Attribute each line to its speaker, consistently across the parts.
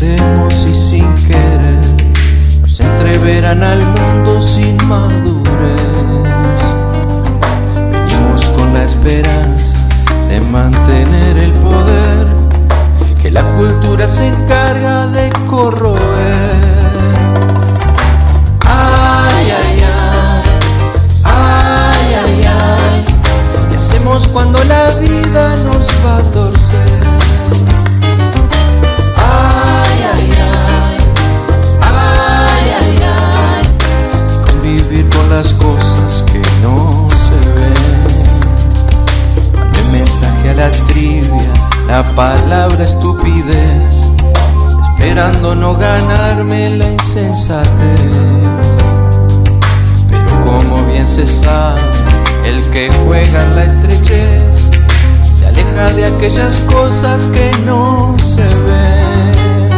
Speaker 1: queremos y sin querer nos entreverán al mundo sin madurez. Venimos con la esperanza de mantener el poder que la cultura se encarga de corroer. Ay, ay, ay, ay, ay, ay, ¿qué hacemos cuando la vida nos va a torcer? la palabra estupidez, esperando no ganarme la insensatez. Pero como bien se sabe, el que juega en la estrechez se aleja de aquellas cosas que no se ven.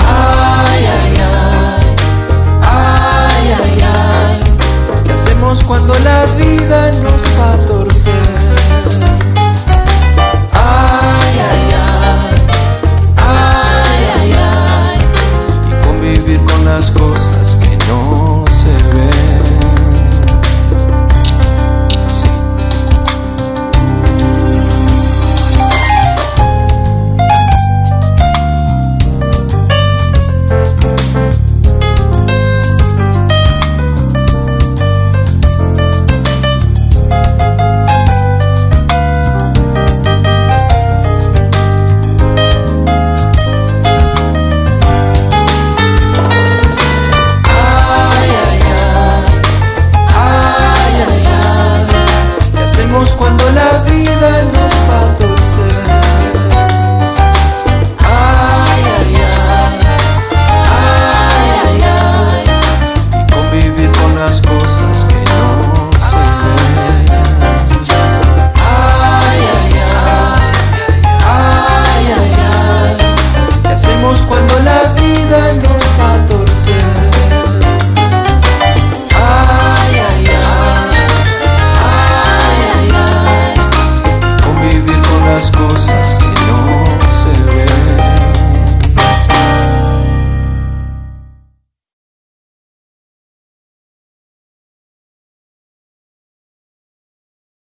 Speaker 1: Ay, ay, ay, ay, ay, ay, ¿qué hacemos cuando la vida nos va a ojos.